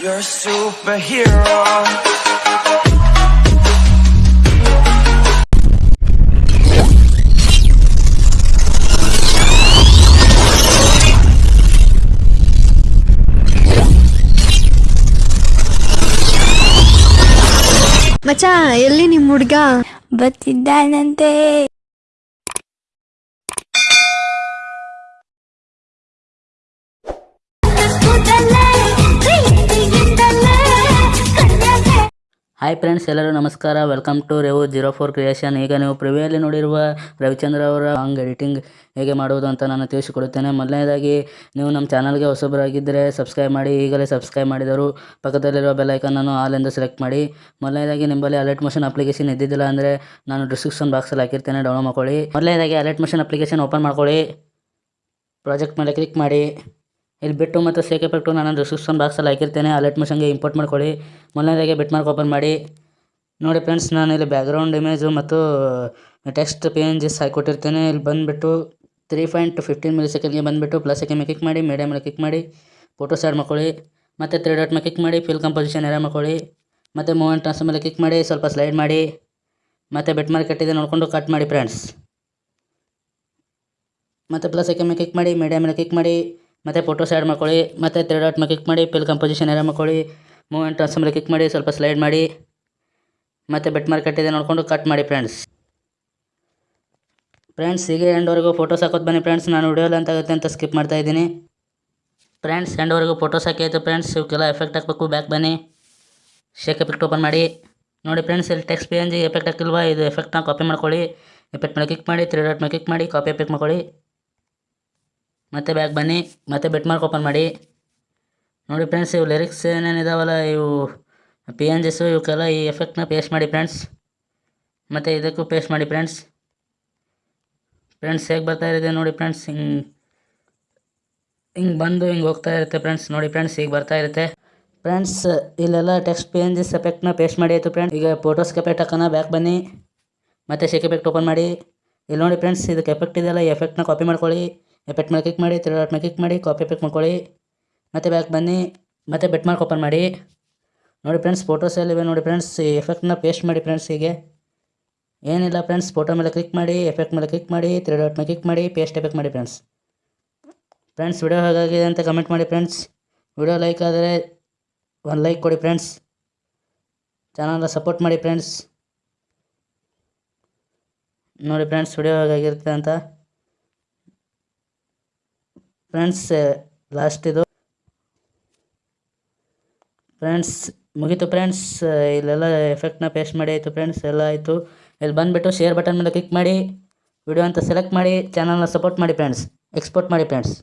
You're a superhero. ಮಚ್ಚ ಎಲ್ಲಿ ನಿಮ್ಮ ಹುಡ್ಗ ಬತ್ತಿದ್ದಾನಂತೆ Hi friends ಎಲ್ಲರೂ ನಮಸ್ಕಾರ. Welcome to Revu zero four creation ಈಗ ನೀವು ಪ್ರಿವಿಯಲ್ಲಿ ನೋಡಿರುವ ರವಿಚಂದ್ರ ಅವರ ಹಂಗೆ ಎಡಿಟಿಂಗ್ ಹೇಗೆ ಮಾಡುವುದು ಅಂತ ನಾನು ತಿಳಿಸಿಕೊಡುತ್ತೇನೆ. ಮೊದಲನೇದಾಗಿ, ನೀವು ನಮ್ಮ ಚಾನಲ್ಗೆ ಹೊಸಬರಾಗಿದ್ದರೆ ಸಬ್ಸ್ಕ್ರೈಬ್ ಮಾಡಿ. ಈಗಲೇ ಸಬ್ಸ್ಕ್ರೈಬ್ ಮಾಡಿದರು ಪಕ್ಕದಲ್ಲಿರುವ ಬೆಲ್ ಅನ್ನು ಆಲ್ ಎಂದು ಸೆಲೆಕ್ಟ್ ಮಾಡಿ. ಮೊದಲನೇದಾಗಿ, ನಿಮ್ಮಲ್ಲಿ ಅಲರ್ಟ್ ಮೋಷನ್ ಅಪ್ಲಿಕೇಶನ್ ಇದ್ದಿದ್ದಿಲ್ಲ ಅಂದರೆ ನಾನು ಡಿಸ್ಕ್ರಿಪ್ಷನ್ ಬಾಕ್ಸಲ್ಲಿ ಹಾಕಿರ್ತೇನೆ. ಡೌನ್ಲೋಡ್ ಮಾಡ್ಕೊಳ್ಳಿ. ಮೊದಲನೇದಾಗಿ ಅಲರ್ಟ್ ಮೋಷನ್ ಅಪ್ಲಿಕೇಶನ್ ಓಪನ್ ಮಾಡ್ಕೊಳ್ಳಿ. ಪ್ರಾಜೆಕ್ಟ್ ಮೇಲೆ ಕ್ಲಿಕ್ ಮಾಡಿ. ಇಲ್ಲಿ ಬಿಟ್ಟು ಮತ್ತು ಸೇಕ್ ಎಫೆಕ್ಟು ನಾನು ಡಿಸ್ಕ್ರಿಪ್ಷನ್ ಬಾಕ್ಸಲ್ಲಿ ಹಾಕಿರ್ತೇನೆ ಅಲರ್ಟ್ ಮಿಷನ್ಗೆ ಇಂಪೋರ್ಟ್ ಮಾಡ್ಕೊಳ್ಳಿ. ಮೊದಲನೇದಾಗೆ ಬಿಟ್ ಮಾರ್ಕ್ ಓಪನ್ ಮಾಡಿ. ನೋಡಿ ಫ್ರೆಂಡ್ಸ್ ನಾನು ಇಲ್ಲಿ ಬ್ಯಾಕ್ಗ್ರೌಂಡ್ ಇಮೇಜು ಮತ್ತು ಟೆಕ್ಸ್ಟ್ ಪಿ ಎನ್ ಜಿಸ್ ಇಲ್ಲಿ ಬಂದುಬಿಟ್ಟು ತ್ರೀ ಪಾಯಿಂಟ್ ಫಿಫ್ಟೀನ್ ಮಿಲಿ ಸೆಕೆಂಡ್ಗೆ ಬಂದುಬಿಟ್ಟು ಪ್ಲಸ್ ಮೇಲೆ ಕ್ಲಿಕ್ ಮಾಡಿ ಮೀಡಿಯಾ ಮೇಲೆ ಕ್ಲಿಕ್ ಮಾಡಿ ಫೋಟೋ ಆ್ಯಡ್ ಮಾಡ್ಕೊಳ್ಳಿ. ಮತ್ತು ತ್ರೀ ಡಾಟ್ ಮೇಲೆ ಕ್ಲಿಕ್ ಮಾಡಿ ಫಿಲ್ ಕಂಪೋಸಿಷನ್ ಎರ ಮಾಡ್ಕೊಳ್ಳಿ. ಮತ್ತು ಮೂವೆಂಟ್ ಟ್ರಾನ್ಸ್ ಮೇಲೆ ಕ್ಲಿಕ್ ಮಾಡಿ, ಸ್ವಲ್ಪ ಸ್ಲೈಡ್ ಮಾಡಿ. ಮತ್ತು ಬೆಟ್ ಮಾರ್ಕ್ ಕಟ್ಟಿದೆ ನೋಡಿಕೊಂಡು ಕಟ್ ಮಾಡಿ ಫ್ರೆಂಡ್ಸ್ ಮತ್ತು ಪ್ಲಸ್ ಮೇಲೆ ಕ್ಲಿಕ್ ಮಾಡಿ ಮೀಡಿಯಾ ಮೇಲೆ ಕ್ಲಿಕ್ ಮಾಡಿ. ಮತ್ತು ಫೋಟೋಸ್ ಆ್ಯಡ್ ಮಾಡ್ಕೊಳ್ಳಿ, ಮತ್ತು ತ್ರೀ ಡಾಟ್ ಮೇಲೆ ಕ್ಲಿಕ್ ಮಾಡಿ ಪಿಲ್ ಕಂಪೋಸಿಷನ್ ಎಲ್ಲ ಮಾಡ್ಕೊಳ್ಳಿ ಮೂಮೆಂಟ್ ಟ್ರಾನ್ಸ್ ಮೇಲೆ ಕ್ಲಿಕ್ ಮಾಡಿ, ಸ್ವಲ್ಪ ಸ್ಲೈಡ್ ಮಾಡಿ, ಮತ್ತು ಬೆಟ್ ಮಾರ್ಕೆಟ್ ಇದೆ ನೋಡಿಕೊಂಡು ಕಟ್ ಮಾಡಿ ಫ್ರೆಂಡ್ಸ್ ಫ್ರೆಂಡ್ಸ್ ಈಗ ಎಂಡ್ವರೆಗೂ ಫೋಟೋಸ್ ಹಾಕೋದು ಬನ್ನಿ ಫ್ರೆಂಡ್ಸ್ ನಾನು ವಿಡಿಯೋ ಅಂತ ಆಗುತ್ತೆ ಅಂತ ಸ್ಕಿಪ್ ಮಾಡ್ತಾ ಇದ್ದೀನಿ. ಫ್ರೆಂಡ್ಸ್ ಎಂಡ್ವರೆಗೂ ಫೋಟೋಸ್ ಹಾಕಿ ಆಯಿತು ಫ್ರೆಂಡ್ಸ್ ಇವಕ್ಕೆಲ್ಲ ಎಫೆಕ್ಟ್ ಹಾಕಬೇಕು ಬ್ಯಾಕ್ ಬನ್ನಿ. ಶೇಕ್ ಎಫೆಕ್ಟ್ ಓಪನ್ ಮಾಡಿ. ನೋಡಿ ಫ್ರೆಂಡ್ಸ್ ಇಲ್ಲಿ ಟೆಕ್ಸ್ಟ್ ಪಿ ಎನ್ ಎಫೆಕ್ಟ್ ಹಾಕಿಲ್ವಾ, ಇದು ಎಫೆಕ್ಟ್ನ ಕಾಪಿ ಮಾಡ್ಕೊಳ್ಳಿ. ಎಫೆಕ್ಟ್ ಮೇಲೆ ಕ್ಲಿಕ್ ಮಾಡಿ ತ್ರೀ ಡಾಟ್ ಮೇಲೆ ಕ್ಲಿಕ್ ಮಾಡಿ ಕಾಪಿ ಎಫೆಕ್ಟ್ ಮಾಡ್ಕೊಳ್ಳಿ. ಮತ್ತೆ ಬ್ಯಾಕ್ ಬನ್ನಿ, ಮತ್ತೆ ಬೆಟ್ ಮಾರ್ಕ್ ಓಪನ್ ಮಾಡಿ. ನೋಡಿ ಫ್ರೆಂಡ್ಸ್ ಇವು ಲಿರಿಕ್ಸ್ ಏನೇನಿದಾವಲ್ಲ ಇವು ಪಿ ಎನ್ ಜಿಸು ಇವಕ್ಕೆಲ್ಲ ಈ ಎಫೆಕ್ಟ್ನ ಪೇಸ್ಟ್ ಮಾಡಿ ಫ್ರೆಂಡ್ಸ್ ಮತ್ತು ಇದಕ್ಕೂ ಪೇಸ್ಟ್ ಮಾಡಿ ಫ್ರೆಂಡ್ಸ್ ಫ್ರೆಂಡ್ಸ್ ಹೇಗೆ ಬರ್ತಾ ಇರುತ್ತೆ ನೋಡಿ ಫ್ರೆಂಡ್ಸ್ ಹಿಂಗೆ ಹಿಂಗೆ ಬಂದು ಹಿಂಗೆ ಹೋಗ್ತಾ ಇರುತ್ತೆ ಫ್ರೆಂಡ್ಸ್ ನೋಡಿ ಫ್ರೆಂಡ್ಸ್ ಈಗ ಬರ್ತಾ ಇರುತ್ತೆ. ಫ್ರೆಂಡ್ಸ್ ಇಲ್ಲೆಲ್ಲ ಟೆಕ್ಸ್ಟ್ ಪಿ ಎನ್ ಜಿಸ್ ಎಫೆಕ್ಟ್ನ ಪೇಸ್ಟ್ ಮಾಡಿ ಆಯಿತು ಫ್ರೆಂಡ್ಸ್ ಈಗ ಫೋಟೋಸ್ಗೆ ಎಫೆಕ್ಟ್ ಹಾಕೋಣ ಬ್ಯಾಕ್ ಬನ್ನಿ. ಮತ್ತು ಶೇಕ್ ಎಫೆಕ್ಟ್ ಓಪನ್ ಮಾಡಿ. ಇಲ್ಲಿ ನೋಡಿ ಫ್ರೆಂಡ್ಸ್ ಇದಕ್ಕೆ ಎಫೆಕ್ಟ್ ಇದೆಯಲ್ಲ, ಈ ಎಫೆಕ್ಟ್ನ ಕಾಪಿ ಮಾಡ್ಕೊಳ್ಳಿ. ಎಫೆಕ್ಟ್ ಮೇಲೆ ಕ್ಲಿಕ್ ಮಾಡಿ ತ್ರೀ ಡಾಟ್ ಮೇಲೆ ಕ್ಲಿಕ್ ಮಾಡಿ ಕಾಪಿ ಎಫೆಕ್ಟ್ ಮಾಡ್ಕೊಳ್ಳಿ. ಮತ್ತು ಬ್ಯಾಕ್ ಬನ್ನಿ. ಮತ್ತು ಬೆಟ್ ಮಾರ್ಕ್ ಓಪನ್ ಮಾಡಿ. ನೋಡಿ ಫ್ರೆಂಡ್ಸ್ ಫೋಟೋಸ್ ಎಲ್ಲಿವೆ ನೋಡಿ ಫ್ರೆಂಡ್ಸ್ ಎಫೆಕ್ಟ್ನ ಪೇಸ್ಟ್ ಮಾಡಿ ಫ್ರೆಂಡ್ಸ್ ಹೀಗೆ. ಏನಿಲ್ಲ ಫ್ರೆಂಡ್ಸ್ ಫೋಟೋ ಮೇಲೆ ಕ್ಲಿಕ್ ಮಾಡಿ ಎಫೆಕ್ಟ್ ಮೇಲೆ ಕ್ಲಿಕ್ ಮಾಡಿ ತ್ರೀ ಡಾಟ್ ಮೇಲೆ ಕ್ಲಿಕ್ ಮಾಡಿ ಪೇಸ್ಟ್ ಎಫೆಕ್ಟ್ ಮಾಡಿ ಫ್ರೆಂಡ್ಸ್ ಫ್ರೆಂಡ್ಸ್ ವಿಡಿಯೋ ಹೇಗಾಗಿದೆ ಅಂತ ಕಮೆಂಟ್ ಮಾಡಿ ಫ್ರೆಂಡ್ಸ್ ವಿಡಿಯೋ ಲೈಕ್ ಆದರೆ ಒಂದು ಲೈಕ್ ಕೊಡಿ ಫ್ರೆಂಡ್ಸ್ ಚಾನಲ್ನ ಸಪೋರ್ಟ್ ಮಾಡಿ ಫ್ರೆಂಡ್ಸ್ ನೋಡಿ ಫ್ರೆಂಡ್ಸ್ ವಿಡಿಯೋ ಹೇಗಾಗಿರುತ್ತೆ ಅಂತ. ಫ್ರೆಂಡ್ಸ್ ಲಾಸ್ಟ್ ಇದು. ಫ್ರೆಂಡ್ಸ್, ಮುಗೀತು ಫ್ರೆಂಡ್ಸ್ ಇಲ್ಲೆಲ್ಲ ಎಫೆಕ್ಟ್ನ ಪೇಸ್ಟ್ ಮಾಡಿ ಆಯಿತು ಫ್ರೆಂಡ್ಸ್, ಎಲ್ಲ ಆಯಿತು. ಇಲ್ಲಿ ಬಂದುಬಿಟ್ಟು ಶೇರ್ ಬಟನ್ ಮೇಲೆ ಕ್ಲಿಕ್ ಮಾಡಿ ವಿಡಿಯೋ ಅಂತ ಸೆಲೆಕ್ಟ್ ಮಾಡಿ ಚಾನಲ್ನ ಸಪೋರ್ಟ್ ಮಾಡಿ ಫ್ರೆಂಡ್ಸ್ ಎಕ್ಸ್ಪೋರ್ಟ್ ಮಾಡಿ ಫ್ರೆಂಡ್ಸ್